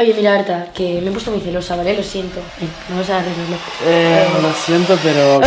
Oye, mira, Arta, que me he puesto muy celosa, ¿vale? Lo siento. Ven, vamos a arreglarlo. Eh, lo siento, pero...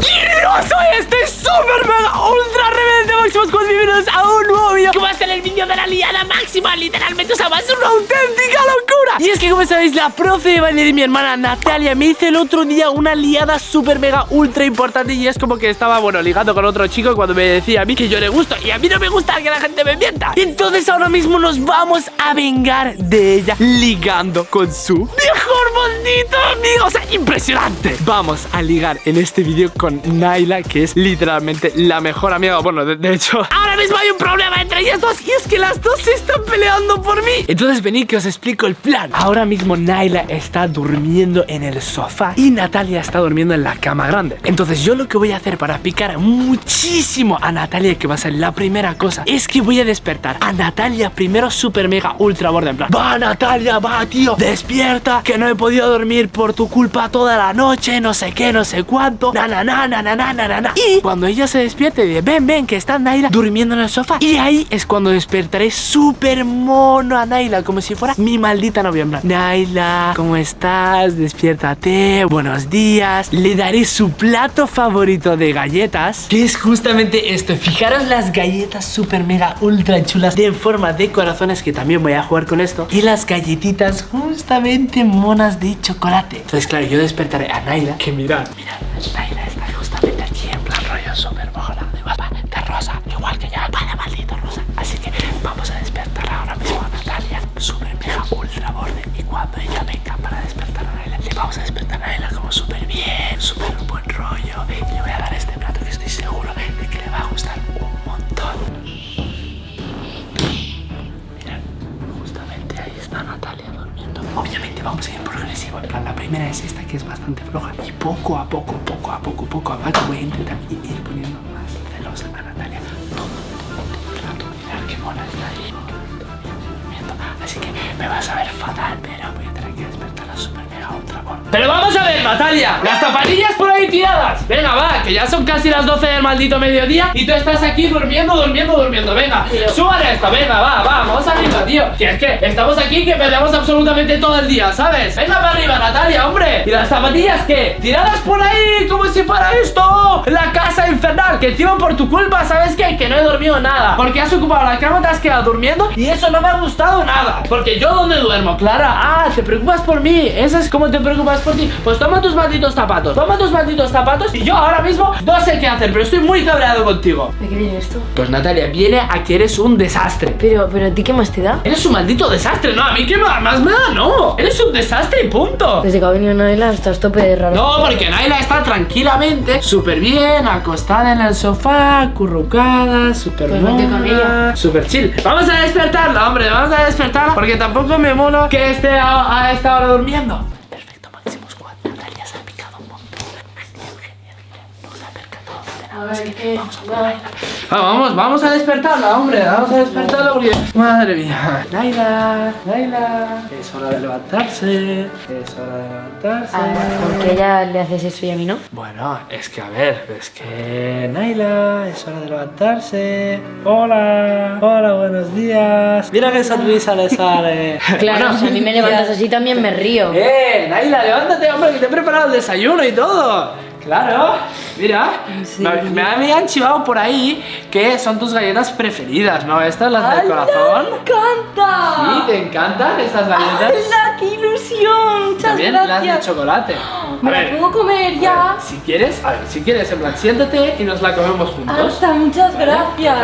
Yo soy este super mega ultra rebelde máximo Squad Bienvenidos a un nuevo vídeo Que va a ser el vídeo de la liada máxima. Literalmente, o sea, va a ser una auténtica locura. Y es que como sabéis, la profe de baile de mi hermana Natalia Me hizo el otro día una liada super mega ultra importante. Y es como que estaba, bueno, ligando con otro chico Cuando me decía a mí que yo le gusto. Y a mí no me gusta que la gente me mienta. Entonces ahora mismo nos vamos a vengar de ella Ligando con su mejor maldito amigo. O sea, impresionante. Vamos a ligar en este vídeo con Naila Que es literalmente la mejor amiga Bueno, de hecho, ahora mismo hay un problema entre ellas dos Y es que las dos se están peleando por mí. Entonces venid que os explico el plan. Ahora mismo Naila está durmiendo en el sofá Y Natalia está durmiendo en la cama grande. Entonces yo lo que voy a hacer para picar muchísimo a Natalia Que va a ser la primera cosa Es que voy a despertar a Natalia primero super mega ultra borde En plan, va Natalia, va tío Despierta, que no he podido dormir por tu culpa toda la noche No sé qué, no sé cuánto Na na na na na na na. Y cuando ella se despierte dice, ven, ven, que está Naila durmiendo en el sofá. Y ahí es cuando despertaré súper mono a Naila Como si fuera mi maldita novia en plan, Naila, ¿cómo estás? Despiértate, buenos días Le daré su plato favorito de galletas Que es justamente esto. Fijaros las galletas súper mega ultra chulas De forma de corazones Que también voy a jugar con esto Y las galletitas justamente monas de chocolate. Entonces claro, yo despertaré a Naila Que mirad, mirad, Naila está justamente aquí En plan rollo súper vamos a despertar a Naila como súper bien Súper buen rollo. Y le voy a dar este plato que estoy seguro De que le va a gustar un montón. Mirad, justamente ahí está Natalia durmiendo. Obviamente vamos a ir progresivo En plan, la primera es esta que es bastante floja. Y poco a poco, poco a poco, poco a poco Voy a intentar ir poniendo más celosa a Natalia. Todo, el rato Mirad qué mona está ahí. Así que me vas a ver fatal Pero voy a tener que despertarla súper Pero vamos a ver, Natalia Las zapatillas por ahí tiradas. Venga, va, que ya son casi las 12 del maldito mediodía Y tú estás aquí durmiendo, durmiendo, durmiendo. Venga, súbale esto, venga, va, va Vamos arriba, tío. Que es que estamos aquí que perdemos absolutamente todo el día, ¿sabes? Venga para arriba, Natalia, hombre. ¿Y las zapatillas qué? Tiradas por ahí como si fuera esto La casa infernal Que encima por tu culpa, ¿sabes qué? Que no he dormido nada. Porque has ocupado la cama, te has quedado durmiendo Y eso no me ha gustado nada. Porque yo ¿dónde duermo? Clara, ah, te preocupas por mí. Eso es como te preocupas por ti Pues toma tus malditos zapatos Toma tus malditos zapatos Y yo ahora mismo no sé qué hacer Pero estoy muy cabreado contigo ¿De qué viene esto? Pues Natalia, viene a que eres un desastre Pero, pero ¿a ti qué más te da? Eres un maldito desastre, no, a mí qué más, más me da, no Eres un desastre y punto Desde que ha venido Naila estás tope de raro. No, porque Naila está tranquilamente, súper bien, acostada en el sofá, currucada, súper Pues mona, súper chill. Vamos a despertarla, hombre, vamos a despertarla, porque tampoco me mola que esté a, a esta hora durmiendo. Perfecto, Máximo Squad, Natalia se ha picado un montón. Genial, genial, genial. No se ha vamos a. Ah, vamos, vamos a despertarla, hombre, vamos a despertarla porque... Madre mía. Naila, Naila, es hora de levantarse, es hora de levantarse. Ah, ¿Por qué a ella le haces eso y a mí no? Bueno, es que a ver, es que Naila, es hora de levantarse. Hola, hola, buenos días. Mira que sonrisa le sale. Claro, Bueno, si a mí me levantas así también me río. ¡Eh, Naila, levántate, hombre, que te he preparado el desayuno y todo! Claro, mira, Sí. me, me- han chivado por ahí que son tus galletas preferidas, ¿no? Estas, las del corazón. ¡Me encanta! Sí, ¿te encantan estas galletas? ¡Hala, qué ilusión! Muchas También las de gracias. chocolate. ¿Me la ver, puedo comer ya? Si quieres, a ver, si quieres, en plan, siéntate y nos la comemos juntos. Alta, muchas gracias.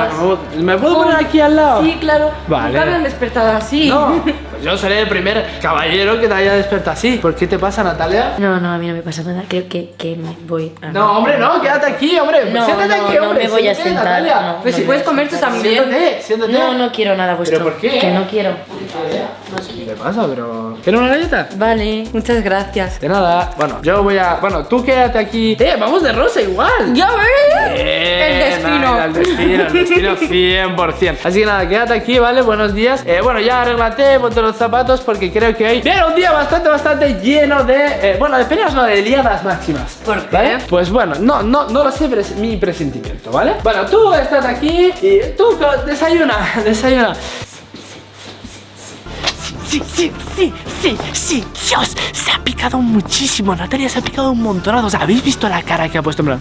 ¿Me puedo poner aquí al lado? Sí, claro. Vale. Nunca me han despertado así. No, pues yo seré el primer caballero que te haya despertado así. ¿Por qué te pasa, Natalia? No, no, a mí no me pasa nada. Creo que, que me voy a... No, hombre, no, quédate aquí, hombre. No, siéntate no, aquí, no hombre. me voy a sentar, no. Pues si No, puedes comer tú también. Siéntate, siéntate. No, no quiero nada vuestro. ¿Pero por qué? Que no quiero. ¿Qué te pasa, pero? ¿Quieres una galleta? Vale, muchas gracias. De nada. Bueno, yo voy a. Bueno, tú quédate aquí. Eh, vamos de rosa igual. ¡Ya ves! El destino. El destino, el destino 100%. Así que nada, quédate aquí, ¿vale? Buenos días. Eh, bueno, ya arréglate, ponte los zapatos porque creo que hoy viene un día bastante, bastante lleno de. eh, bueno, de peleas, no, de liadas máximas. ¿Por qué? ¿Vale? Pues bueno, no, no, no lo sé, pero es mi presentimiento, ¿vale? Bueno, tú estás aquí y tú desayuna, desayuna. Sí, sí, sí, sí, sí, Dios, se ha picado muchísimo, Natalia se ha picado un montonazo. O sea, ¿habéis visto la cara que ha puesto en plan?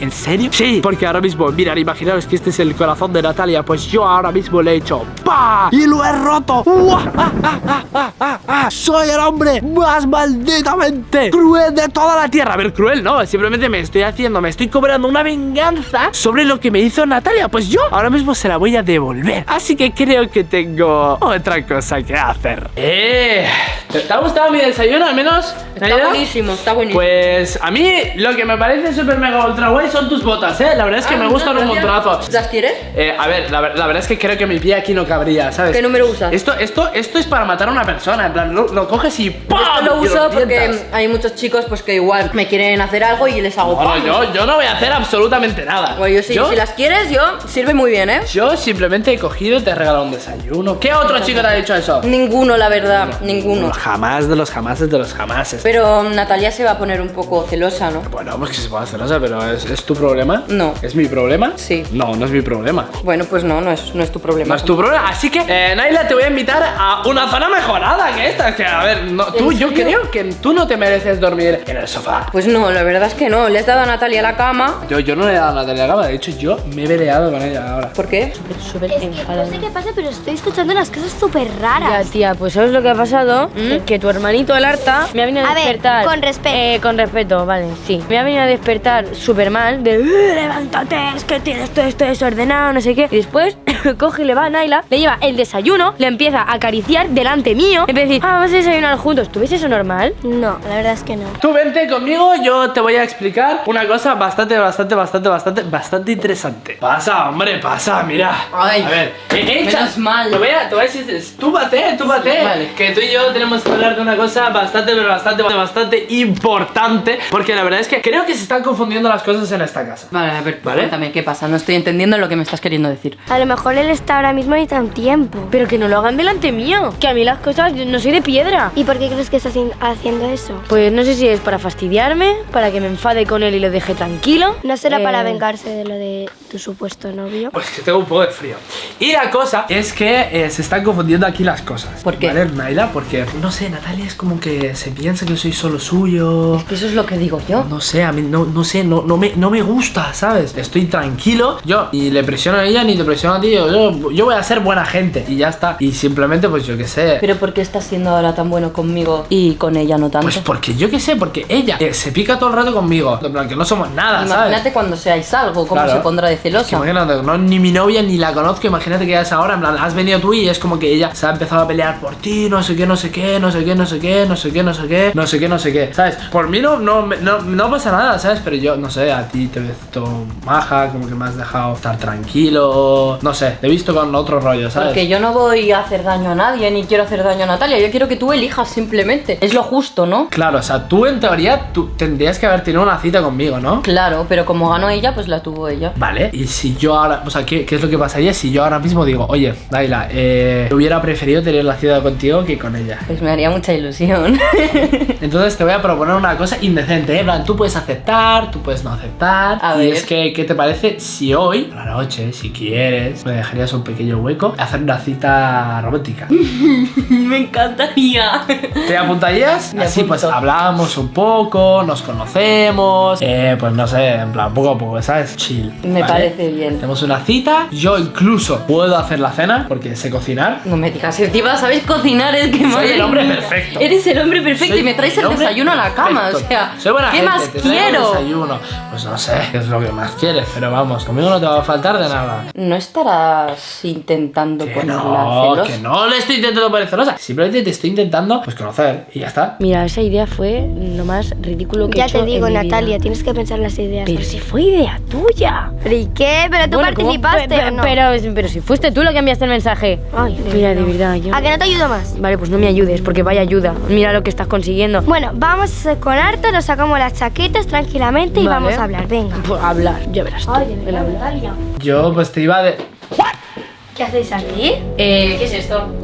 ¿En serio? Sí, porque ahora mismo, mirad, imaginaos que este es el corazón de Natalia Pues yo ahora mismo le he hecho ¡Pa! Y lo he roto. ¡Ah, ah, ah, ah, ah, ah! Soy el hombre más malditamente cruel de toda la tierra A ver, cruel no, simplemente me estoy haciendo Me estoy cobrando una venganza sobre lo que me hizo Natalia Pues yo ahora mismo se la voy a devolver Así que creo que tengo otra cosa que hacer ¡Eh! ¿Te ha gustado mi desayuno al menos? Está buenísimo, está buenísimo. Pues a mí lo que me parece súper mega ultra guay son tus botas, ¿eh? La verdad es que Ah, me gustan un gracias. montonazo. ¿Las quieres? Eh, a ver, la, la verdad es que creo que mi pie aquí no cabría, ¿sabes? ¿Qué número usas? Esto, esto, esto es para matar a una persona, en plan, lo, lo coges y ¡pam! Esto lo uso porque hay muchos chicos pues que igual me quieren hacer algo y les hago Bueno, yo, yo no voy a hacer absolutamente nada. Bueno, yo sí, si las quieres, yo sirve muy bien, ¿eh? yo simplemente he cogido y te he regalado un desayuno. ¿Qué otro chico te ha dicho eso? Ninguno, la verdad, ninguno. Jamás de los jamases de los jamases. Pero Natalia se va a poner un poco celosa, ¿no? Bueno, pues que se o sea, pero ¿es, es tu problema? No. ¿Es mi problema? Sí. No, no es mi problema. Bueno, pues no, no es, no es tu problema. No es tu problema. Así que, eh, Naila, te voy a invitar a una zona mejorada que esta. Que, a ver, no, tú, yo creo que tú no te mereces dormir en el sofá. Pues no, la verdad es que no. Le has dado a Natalia la cama. Yo, yo no le he dado nada de la cama. De hecho, yo me he peleado con ella ahora. ¿Por qué? Súper Es que enfadada. no sé qué pasa, pero estoy escuchando unas cosas súper Ya, raras. tía, pues ¿sabes lo que ha pasado? Que tu hermanito, el Arta, me ha venido a, A ver, despertar. con respeto. Eh, con respeto, vale, sí. Me ha venido a despertar súper mal, de "Eh, levántate, es que tienes todo esto desordenado, no sé qué. Y después coge y le va a Naila, le lleva el desayuno, le empieza a acariciar delante mío, empieza a decir, ah, vamos a desayunar juntos. ¿Tú ves eso normal? No, la verdad es que no. Tú vente conmigo, yo te voy a explicar una cosa bastante, bastante, bastante, bastante, bastante interesante. Pasa, hombre, pasa, mira. Ay, a ver, eh, echa- menos mal. Te voy a, te voy a decir, tú bate, tú bate. Vale. Que tú y yo tenemos que hablar de una cosa bastante, pero bastante, bastante importante. Porque la verdad es que creo que se están confundiendo las cosas en esta casa. Vale, a ver, ¿Vale? cuéntame, ¿qué pasa? No estoy entendiendo lo que me estás queriendo decir. A lo mejor él está ahora mismo y está un tiempo. Pero que no lo hagan delante mío, que a mí las cosas, yo no soy de piedra. ¿Y por qué crees que está haci- haciendo eso? Pues no sé si es para fastidiarme, para que me enfade con él y lo deje tranquilo. ¿No será Eh, para vengarse de lo de tu supuesto novio? Pues que tengo un poco de frío. Y la cosa es que eh, se están confundiendo aquí las cosas. ¿Por qué? ¿Vale, Naila? Porque, no sé, Natalia es como que se piensa que soy solo suyo. Eso es lo que digo yo. No sé, a mí no, no sé, no, no, me, no me gusta, ¿sabes? Estoy tranquilo, yo ni le presiono a ella ni te presiono a ti, yo, yo, voy a ser buena gente y ya está. Y simplemente, pues yo qué sé. Pero ¿por qué estás siendo ahora tan bueno conmigo y con ella no tanto? Pues porque yo qué sé, porque ella eh, se pica todo el rato conmigo. En plan, que no somos nada, Imagínate ¿sabes? cuando seáis algo, cómo Claro. se pondrá de Es que celosa. imagínate, no ni mi novia ni la conozco, imagínate que ya es ahora, en plan, has venido tú y es como que ella se ha empezado a pelear por ti, no sé qué, no sé qué, no sé qué, no sé qué, no sé qué, no sé qué, no sé qué, no sé qué, ¿sabes? Por mí no, no, no, no pasa nada, ¿sabes? Pero yo, no sé, ti te ves todo maja, como que me has dejado estar tranquilo, no sé, te he visto con otro rollo, ¿sabes? Porque yo no voy a hacer daño a nadie ni quiero hacer daño a Natalia. Yo quiero que tú elijas simplemente. Es lo justo, ¿no? Claro, o sea, tú en teoría tú tendrías que haber tenido una cita conmigo, ¿no? Claro, pero como ganó ella, pues la tuvo ella. Vale, y si yo ahora, o sea, ¿qué, qué es lo que pasaría si yo ahora mismo digo, oye, Daila, eh, hubiera preferido tener la cita contigo que con ella? Pues me haría mucha ilusión. Entonces te voy a proponer una cosa indecente, ¿eh? Tú puedes aceptar, tú puedes no aceptar. A y ver. es que, ¿qué te parece si hoy, por la noche, si quieres, me dejarías un pequeño hueco, hacer una cita romántica? me encantaría. ¿Te apuntarías? Me Así pues hablamos un poco, nos conocemos, eh, pues no sé, en plan, poco a poco, ¿sabes? Chill. Me ¿vale? parece bien. Tenemos una cita, yo incluso puedo hacer la cena porque sé cocinar. No me digas, encima sabes cocinar, es que madre el hombre perfecto. Eres el hombre perfecto Soy y me traes el desayuno a la cama, o sea, Soy buena ¿qué gente, más quiero? desayuno. Pues no sé, qué es lo que más quieres, pero vamos, conmigo no te va a faltar de nada. No estarás intentando Que ponerla no, celosa. que no le estoy intentando poner celosa. Simplemente te estoy intentando, pues conocer y ya está. Mira, esa idea fue lo más ridículo que he Ya hecho te digo, en mi vida. Natalia, tienes que pensar las ideas. Pero si fue idea tuya. ¿Pero y qué? ¿Pero tú participaste o no? pero, pero si fuiste tú la que enviaste el mensaje. Ay, de Mira, de verdad. yo... ¿A que no te ayudo más? Vale, pues no me ayudes, porque vaya ayuda. Mira lo que estás consiguiendo. Bueno, vamos con harto, nos sacamos las chaquetas tranquilamente y Vale. vamos a hablar, venga. Pues hablar, ya verás tú. el hablar. Natalia. Yo pues te iba de... ¿Qué hacéis aquí? Eh, ¿qué es esto?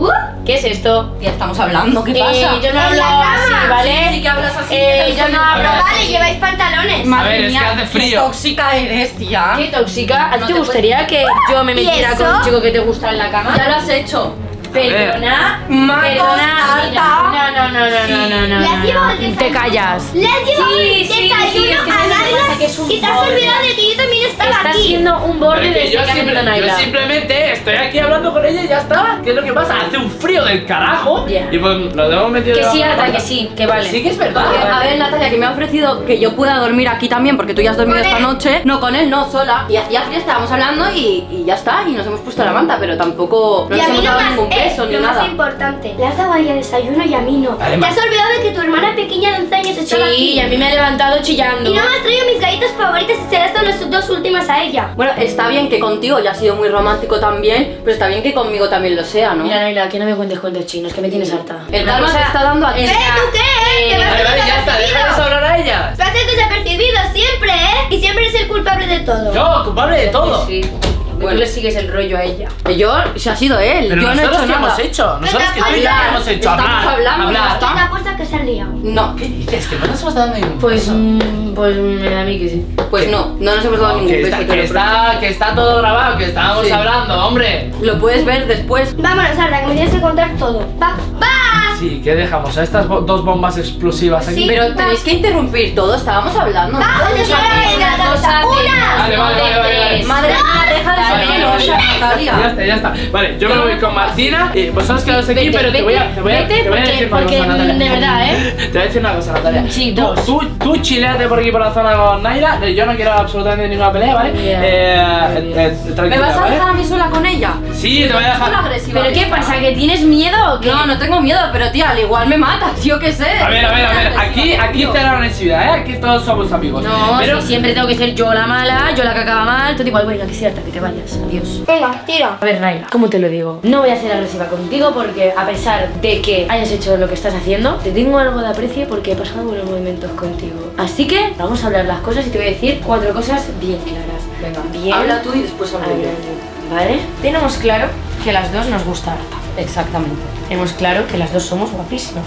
¿Qué es esto? Ya estamos hablando, ¿qué Eh, pasa? yo no hablo así, ¿vale? Sí, sí que hablas así. Eh, yo no hablo. Vale, lleváis pantalones. Madre A ver, es mía, que hace qué frío. tóxica eres, tía. Qué tóxica. ¿A ti No te te gustaría que yo me ¿Y metiera con un chico que te gusta en la cama? Ya lo has hecho. Perdona, Marcos, perdona, mira, Arta. no, no, no, no, no, no, no, Le has no, llevado no. Te desayuno. callas. Le has llevado Sí, el sí, sí, desayuno es que a Naila que es un y te has olvidado de que yo también estaba Estás aquí. siendo un borde desde yo, simple- yo simplemente estoy aquí hablando con ella y ya está. ¿Qué es lo que pasa? Hace un frío del carajo. Ya. Y pues lo hemos metido Que sí, de Arta, que sí, que vale. Sí que es verdad. Porque, a ver, Natalia, que me ha ofrecido que yo pueda dormir aquí también, porque tú ya has dormido esta noche. No, con él no, sola. Y hacía frío, estábamos hablando y, y ya está. Y nos hemos puesto la manta, pero tampoco no y nos a mí hemos dado ningún eh, beso ni lo más nada. importante, le has dado a ella desayuno y a mí no. Vale, Te has olvidado de que tu hermana pequeña de 11 años estaba Sí, aquí. y a mí me ha levantado chillando. Y no me has traído mis galletas favoritas y se las dado las dos últimas a ella. Bueno, está bien que contigo ya ha sido muy romántico también, pero está bien que conmigo también lo sea, ¿no? Mira, Naila, que no me cuentes cuentos chinos, que me tienes harta. El Una karma cosa te está dando a ti. es ¿Eh? ¿Tú qué? Me Vale, vale, ya está. Déjales hablar a ella. Lo haces desapercibido siempre, ¿eh? Y siempre eres el culpable de todo. Yo, culpable de todo. Sí. Que Bueno. Tú le sigues el rollo a ella. Yo, si ha sido él, Pero yo no he nosotros hecho qué nada. hemos hecho. Nosotros que Venga, tú y yo hablar. qué hemos hecho. Estamos Hablar. hablando, hablar. ¿Quién te apuesta que se liado? No, ¿Qué dices? Que no nos hemos dado ningún Pues, mm, pues me da a mí que sí. pues no, no nos hemos dado ningún que, beso. está, que, está, que está todo grabado, que estábamos Sí. hablando, hombre. Lo puedes ver después. Vámonos, Arda, que me tienes que contar todo. Va, va. Sí, ¿qué dejamos? A estas bo- dos bombas explosivas aquí. Sí. Pero tenéis que interrumpir todo, estábamos hablando. De- Vale, vale, vale, vale, vale. Madre mía, deja de Vale, ser vale, celosa, vale. Ya está, ya está. Vale, yo me voy con Martina y vosotros quedaos aquí, Vete, pero te voy a, te voy a, vete, te voy a porque- decir una porque, cosa, Natalia. de verdad, ¿eh? Te voy a decir una cosa, Natalia. Sí, tú, dos. Tú, tú chileate por aquí por la zona con Naira. eh, Yo no quiero absolutamente ninguna pelea, ¿vale? Eh, eh, eh, ¿Me vas a ¿vale? dejar a mí sola con ella? Sí, te voy a dejar. ¿Pero qué pasa? ¿Que tienes miedo? No, no tengo miedo, pero tía, al igual me matas, yo qué sé. A ver, a ver, a ver. Aquí, aquí cero agresividad, ¿eh? Aquí todos somos amigos. No, pero si siempre tengo que ser yo la mala, yo la que acaba mal, todo igual, venga, que cierta, que te vayas, adiós. Venga, tira. A ver, Naila, ¿cómo te lo digo? No voy a ser agresiva contigo porque a pesar de que hayas hecho lo que estás haciendo, te tengo algo de aprecio porque he pasado buenos momentos contigo. Así que vamos a hablar las cosas y te voy a decir cuatro cosas bien claras. Venga, bien. habla tú y después hablo Habla yo. tú, ¿Vale? Tenemos claro que las dos nos gusta harta. Exactamente. Tenemos claro que las dos somos guapísimas.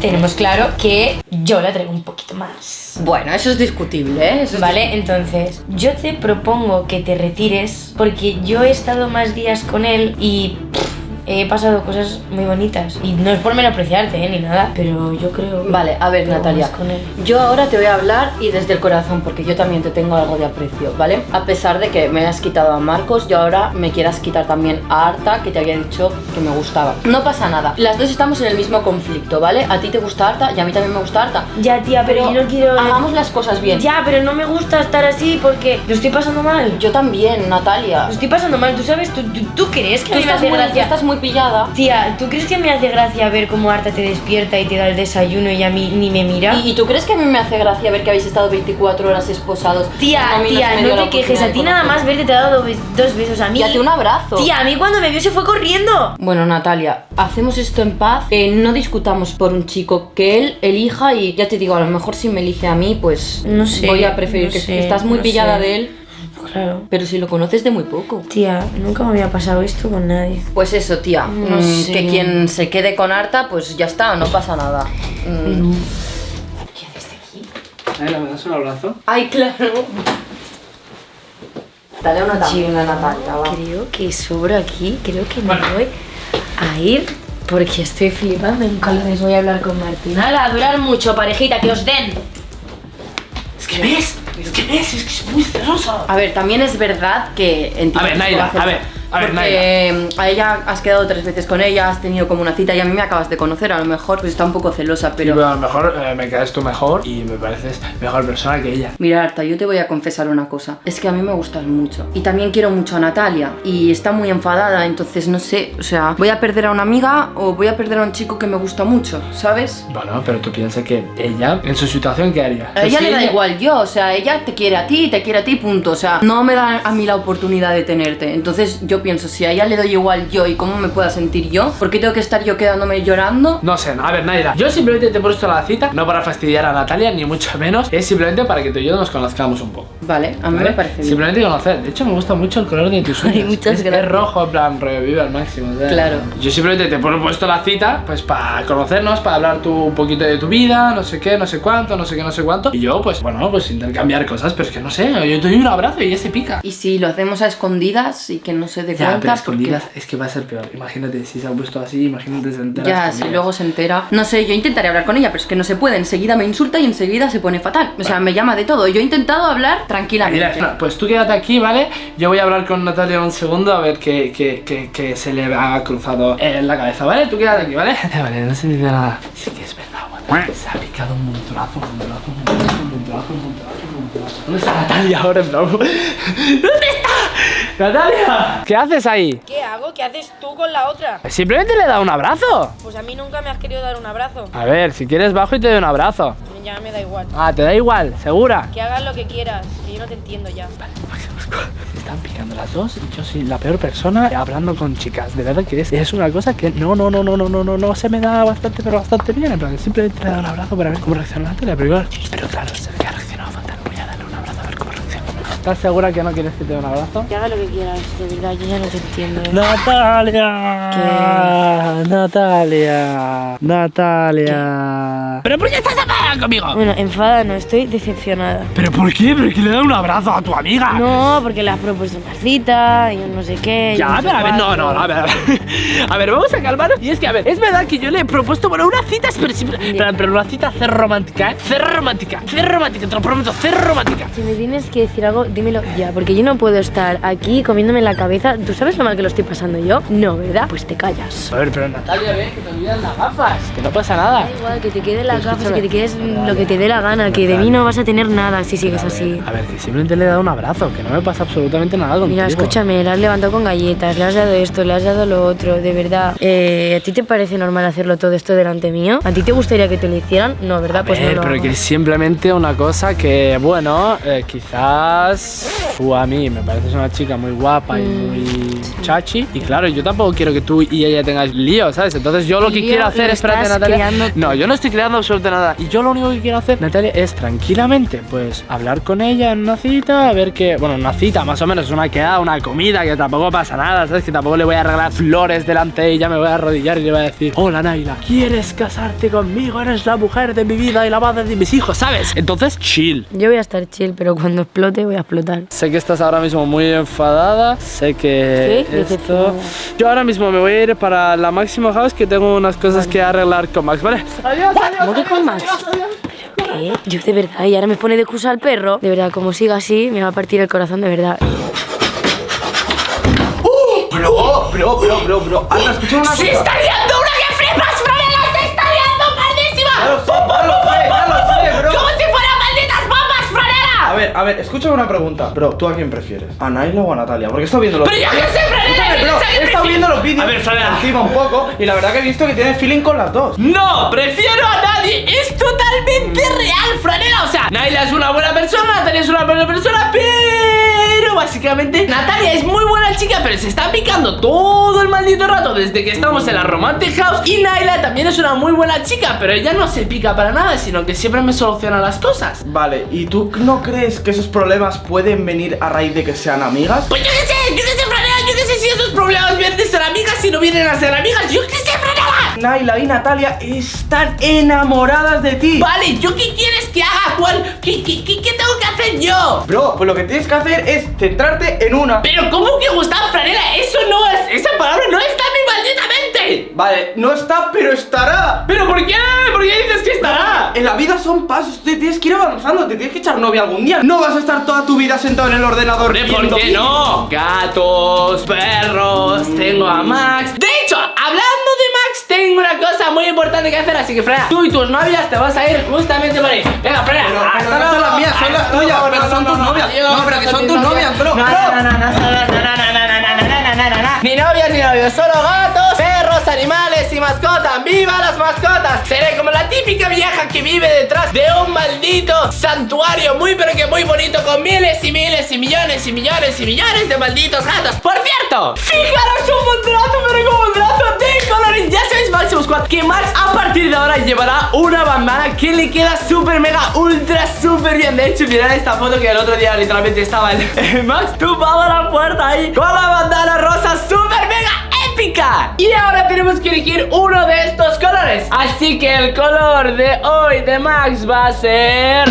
Tenemos claro que yo la traigo un poquito más. Bueno, eso es discutible, ¿eh? Eso es Vale, entonces yo te propongo que te retires porque yo he estado más días con él y pff, he pasado cosas muy bonitas. Y no es por menospreciarte, ¿eh? ni nada, pero yo creo. Vale, a ver, Natalia. más Con él. Yo ahora te voy a hablar y desde el corazón, porque yo también te tengo algo de aprecio, ¿vale? A pesar de que me hayas quitado a Marcos, yo ahora me quieras quitar también a Arta, que te había dicho que me gustaba. No pasa nada. Las dos estamos en el mismo conflicto, ¿vale? A ti te gusta Arta y a mí también me gusta Arta. Ya, tía, pero yo no quiero. Hagamos las cosas bien. Ya, pero no me gusta estar así porque lo estoy pasando mal. Yo también, Natalia. Lo estoy pasando mal, tú sabes, tú, tú, tú crees que Tú me estás, muy, estás muy pillada. Tía, ¿tú crees que me hace gracia ver cómo Arta te despierta y te da el desayuno y a mí ni me mira? ¿Y, y tú crees que a mí me hace gracia ver que habéis estado 24 horas esposados? Tía, tía, no te quejes. A ti nada más verte te ha dado dos, besos a mí. Y a ti un abrazo. Tía, a mí cuando me vio se fue corriendo. Bueno, Natalia, hacemos esto en paz. eh, no discutamos por un chico que él elija y ya te digo, a lo mejor si me elige a mí, pues No sé, voy a preferir no que sé, estás muy no pillada sé. de él, Claro. pero si lo conoces de muy poco. Tía, nunca me había pasado esto con nadie. Pues eso, tía, No mm, sé. que quien se quede con Arta, pues ya está, no pasa nada. Mm. Naira, ¿me das un abrazo? Ay, claro. Dale una también a Natalia, va. Creo que sobro aquí. Creo que me Bueno. voy a ir porque estoy flipando en colores. Voy a hablar con Martina. Nada, a durar mucho, parejita, que os den. Es que ves, es que ves, es que es muy celosa. A ver, también es verdad que A ver, conoces- a ver, a ver, porque a ella has quedado tres veces con ella, has tenido como una cita y a mí me acabas de conocer, a lo mejor pues está un poco celosa, Pero pero a lo mejor eh, me caes tú mejor y me pareces mejor persona que ella. Mira, Arta, yo te voy a confesar una cosa. Es que a mí me gustas mucho. Y también quiero mucho a Natalia. Y está muy enfadada, entonces no sé. O sea, ¿voy a perder a una amiga o voy a perder a un chico que me gusta mucho? ¿Sabes? Bueno, pero tú piensas que ella, en su situación, ¿qué haría? A ella Si le da igual yo, o sea, ella te quiere a ti, te quiere a ti, punto. O sea, no me da a mí la oportunidad de tenerte. Entonces yo pienso, si a ella le doy igual yo y cómo me pueda sentir yo, ¿por qué tengo que estar yo quedándome llorando? No sé, a ver, Naira, yo simplemente te he puesto la cita, no para fastidiar a Natalia, ni mucho menos, es simplemente para que tú y yo nos conozcamos un poco, Vale, a mí ¿vale? me parece bien. Simplemente conocer. De hecho, me gusta mucho el color de tus uñas. muchas es, es gracias. rojo, en plan, revive al máximo. Claro. Yo simplemente te he puesto la cita, pues para conocernos, para hablar tú un poquito de tu vida, no sé qué, no sé cuánto, no sé qué, no sé cuánto. Y yo, pues, bueno, pues intercambiar cosas, pero es que no sé, yo te doy un abrazo y ya se pica. Y si lo hacemos a escondidas y que no se Ya, cuenta, pero porque- escondidas es que va a ser peor. Imagínate si se ha puesto así, imagínate se entera. Ya, si luego se entera. No sé, yo intentaré hablar con ella, pero es que no se puede. Enseguida me insulta y enseguida se pone fatal. O sea, me llama de todo. Yo he intentado hablar tranquilamente. Mira, pues tú quédate aquí, ¿vale? Yo voy a hablar con Natalia un segundo a ver qué, qué, qué se le ha cruzado en la cabeza, ¿vale? Tú quédate aquí, ¿vale? Vale, no se entiende nada. Sí que es verdad, guapa. Se ha picado un montonazo, un montonazo, un montonazo, un montonazo, un montonazo. ¿Dónde está Natalia ahora, en plan? ¿Dónde está? ¡Natalia! ¿Qué haces ahí? ¿Qué hago? ¿Qué haces tú con la otra? Simplemente le he dado un abrazo. Pues a mí nunca me has querido dar un abrazo. A ver, si quieres bajo y te doy un abrazo. Ya me da igual. Ah, te da igual, segura. Que hagas lo que quieras, que yo no te entiendo ya. Se están picando las dos y yo soy la peor persona hablando con chicas. De verdad que es, es una cosa que no, no, no, no, no, no, no, no se me da bastante, pero bastante bien. En plan, simplemente le he dado un abrazo para ver cómo reacciona Natalia. Pero, igual- pero claro, se ve que ¿Estás segura que no quieres que te dé un abrazo? Que hagas lo que quieras, de verdad, yo ya no te entiendo. Natalia, Natalia, Natalia. ¿Pero por qué estás enfadada conmigo? Bueno, enfada no, estoy decepcionada. ¿Pero por qué? ¿Pero que le da un abrazo a tu amiga? No, porque le has propuesto una cita y un no sé qué. Ya, no pero a ver, no, no, a ver, a ver. A ver, vamos a calmarnos. Y es que, a ver, es verdad que yo le he propuesto, bueno, una cita, pero, pero, pero una cita cero romántica, ¿eh? Cero romántica, cero romántica, te lo prometo, cero romántica. Si me tienes que decir algo, dímelo ya, porque yo no puedo estar aquí comiéndome la cabeza. ¿Tú sabes lo mal que lo estoy pasando yo? No, ¿verdad? Pues te callas. A ver, pero Natalia, ve que te olvidan las gafas, que no pasa nada. Da igual, que te queden las Pero gafas, que te quedes lo que te dé la gana, que de mí no vas a tener nada si sigues así. A ver, que simplemente le he dado un abrazo, que no me pasa absolutamente nada contigo. Mira, escúchame, le has levantado con galletas, le has dado esto, le has dado lo otro, de verdad. Eh, ¿A ti te parece normal hacerlo todo esto delante mío? ¿A ti te gustaría que te lo hicieran? No, ¿verdad? A pues ver, no lo pero hago. que es simplemente una cosa que, bueno, eh, quizás tú a mí me pareces una chica muy guapa y Mm, muy chachi. Y claro, yo tampoco quiero que tú y ella tengáis lío, ¿sabes? Entonces yo lo que Lío quiero hacer es, espérate, Natalia. No, yo no estoy creando absolutamente nada. Y yo lo único que quiero hacer, Natalia, es tranquilamente, pues, hablar con ella en una cita, a ver qué. Bueno, una cita más o menos, una quedada, una comida, que tampoco pasa nada, ¿sabes? Que tampoco le voy a regalar flores delante de ella, me voy a arrodillar y le voy a decir: Hola, Naila, ¿quieres casarte conmigo? Eres la mujer de mi vida y la madre de mis hijos, ¿sabes? Entonces, chill. Yo voy a estar chill, pero cuando explote voy a explotar. Sé que estás ahora mismo muy enfadada. Sé que Sí, esto. Yo ahora mismo me voy a ir para la Máximo House que tengo unas cosas que arreglar con Max, ¿vale? Adiós, adiós. ¿Cómo que con Max? ¿Qué? Yo de verdad, y ahora me pone de excusa al perro. De verdad, como siga así, me va a partir el corazón de verdad. Bro, bro, bro, bro, bro. Anda, escucha una cosa. ¡Se está liando una que flipas, Franela! ¡Se está liando pardísima! Ya A ver, a ver, escúchame una pregunta. Bro, ¿tú a quién prefieres? ¿A Naila o a Natalia? Porque he estado viendo los ¡Pero yo sé, Franela! Escúchame, bro, que he estado viendo los vídeos A ver, Franela. encima un poco y la verdad que he visto que tienes feeling con las dos. ¡No! ¡Prefiero a nadie! ¡Es totalmente Natalia es muy buena chica, pero se está picando todo el maldito rato desde que estamos en la Romantic House. Y Naila también es una muy buena chica, pero ella no se pica para nada, sino que siempre me soluciona las cosas. Vale, ¿y tú no crees que esos problemas pueden venir a raíz de que sean amigas? Pues yo qué sé, yo qué sé, Franela, yo qué sé si esos problemas vienen de ser amigas, si no vienen a ser amigas, yo qué sé, Franela. Naila y Natalia están enamoradas de ti. Vale, ¿yo qué quieres que haga? ¿Cuál? ¿Qué, qué, qué, qué tengo hacer yo? Bro, pues lo que tienes que hacer es centrarte en una. Pero ¿cómo que Gustavo Franela? Eso no es, esa palabra no está en mi maldita mente. Vale, no está, pero estará. ¿Pero por qué? ¿Por qué dices que estará? En la vida son pasos, te tienes que ir avanzando, te tienes que echar novia algún día. No vas a estar toda tu vida sentado en el ordenador. Hombre, ¿Por qué no? Gatos, perros, tengo a Max. De hecho, hablando tengo una cosa muy importante que hacer, así que Frena, tú y tus novias te vas a ir justamente por ahí. Venga, Frena, Pero, pero no son las mías, son las tuyas, pero son tus novias. No, pero que son tus novias, bro, No, no, no, no, no, no, no, no, no, no, no, no, no, no. Ni novias ni novios, solo gatos, perros, animales y mascotas. ¡Viva las mascotas! Seré como la típica vieja que vive detrás de un maldito santuario muy pero que muy bonito con miles y miles y millones y millones y millones de malditos gatos. Por cierto, fijaros un montonazo pero como. Que Max a partir de ahora llevará una bandana que le queda súper mega ultra súper bien. De hecho, mirad esta foto que el otro día literalmente estaba el, Max tumbado a la puerta ahí con la bandana rosa súper mega épica. Y ahora tenemos que elegir uno de estos colores. Así que el color de hoy de Max va a ser...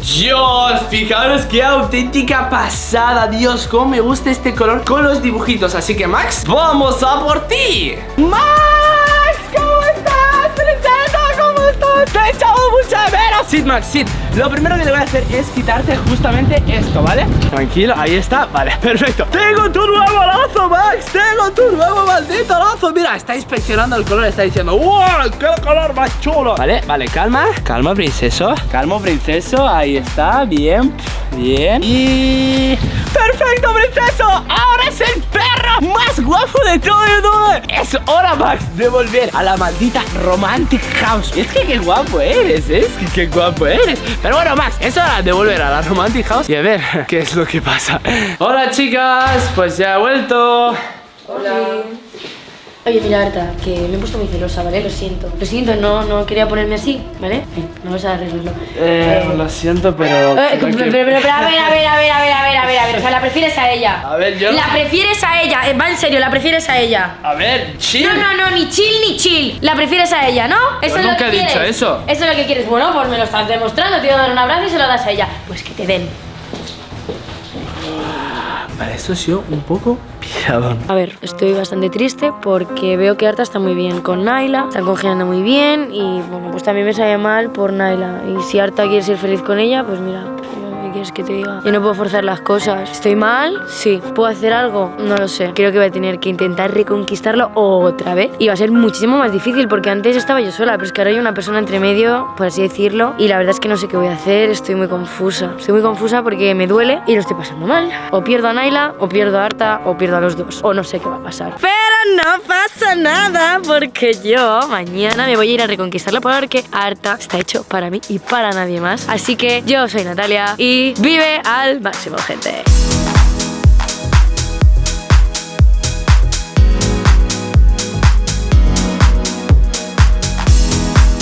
Dios, fijaros qué auténtica pasada Dios, cómo me gusta este color con los dibujitos Así que Max, vamos a por ti ¡Max! ¿Cómo estás? ¿Cómo estás? Te he echado mucha de menos Sid, Max, Sid Lo primero que te voy a hacer es quitarte justamente esto, ¿vale? Tranquilo, ahí está, vale, perfecto Tengo tu nuevo lazo, Max Tengo tu nuevo maldito lazo Mira, está inspeccionando el color, está diciendo ¡Wow! ¡Qué color más chulo! Vale, vale, calma Calma, princeso Calma, princeso, ahí está, bien Bien Y... ¡Perfecto, princeso! ¡Ahora es el perro más guapo de todo YouTube! Es hora, Max, de volver a la maldita Romantic House Es que qué guapo eres, ¿eh? qué guapo eres. Pero bueno, Max, es hora de volver a la Romantic House Y a ver qué es lo que pasa. Hola, chicas, pues ya he vuelto Oye, mira, Arta, que me he puesto muy celosa, ¿vale? Lo siento. Lo siento, no, no quería ponerme así, ¿vale? Ven, Vamos a arreglarlo. Eh, lo siento, pero... Eh, pero, que- pero, pero, a ver, a ver, a ver, a ver, a ver, a ver, a ver. O sea, la prefieres a ella. A ver, yo... La prefieres a ella. eh, Va en serio, la prefieres a ella. A ver, chill No, no, no, ni chill ni chill. La prefieres a ella, ¿no? Eso es lo que he dicho quieres. eso. Eso es lo que quieres. Bueno, pues me lo estás demostrando. Te voy a dar un abrazo y se lo das a ella. Pues que te den. Vale, esto ha sido un poco piadón A ver, estoy bastante triste porque veo que Arta está muy bien con Naila, están congeniando muy bien y bueno, pues también me sabe mal por Naila. Y si Arta quiere ser feliz con ella, pues mira, ¿qué quieres que te diga? Yo no puedo forzar las cosas. ¿Estoy mal? Sí. ¿Puedo hacer algo? No lo sé. Creo que voy a tener que intentar reconquistarlo otra vez y va a ser muchísimo más difícil porque antes estaba yo sola, pero es que ahora hay una persona entre medio, por así decirlo, y la verdad es que no sé qué voy a hacer, estoy muy confusa. Estoy muy confusa porque me duele y lo estoy pasando mal. O pierdo a Naila, o pierdo a Arta, o pierdo a los dos, o no sé qué va a pasar. Pero no pasa nada porque yo mañana me voy a ir a reconquistarlo porque Arta está hecho para mí y para nadie más. Así que yo soy Natalia vive al máximo, gente.